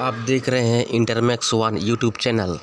आप देख रहे हैं इंटरमैक्स वन यूट्यूब चैनल